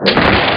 you